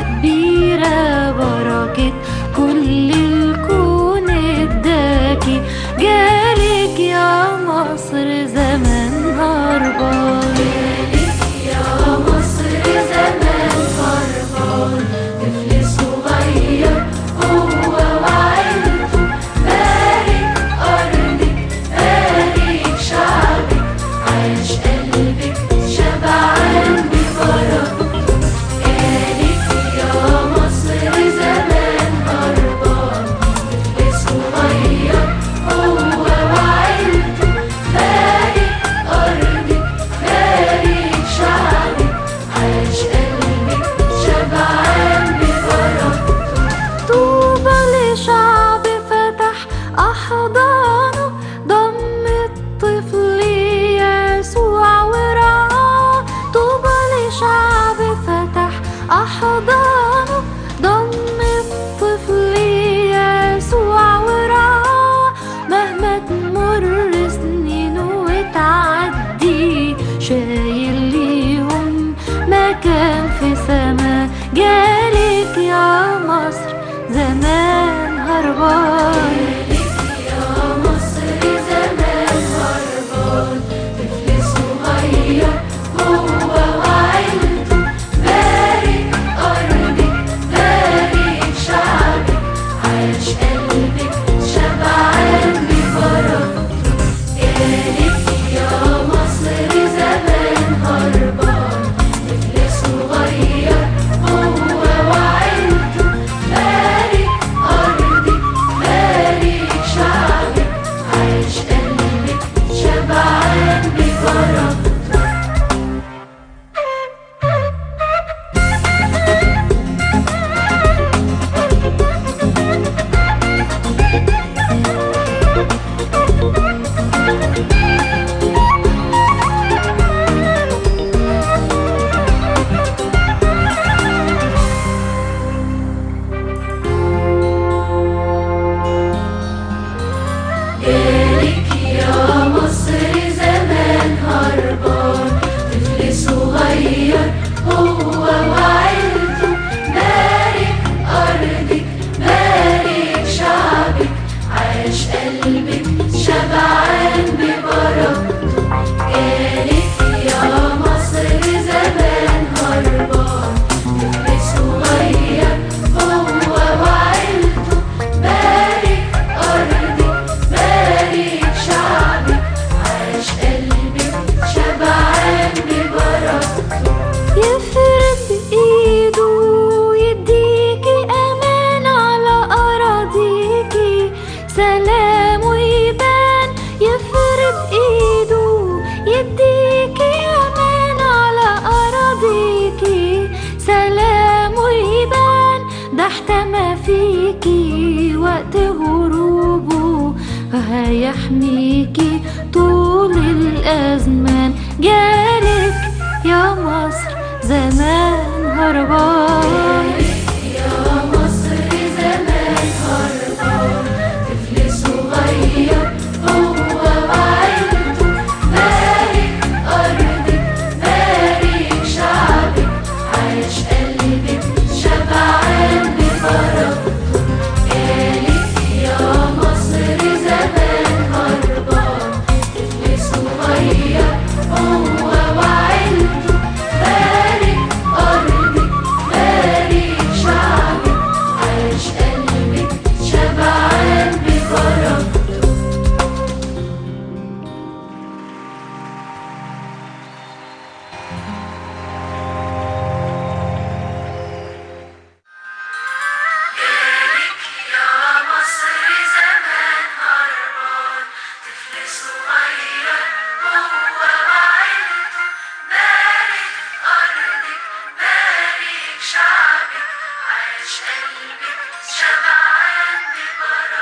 Be حضانه ضم الطفل يسوع ورعاه مهما تمر سنينه وتعدي شايل ليهم مكان في سما. جالك يا مصر زمان هربان. عليكي وقت هروبه وهيحميكي طول الأزمان. جالك يا مصر زمان هربان. شعبك عاش قلبي شبعان ببراك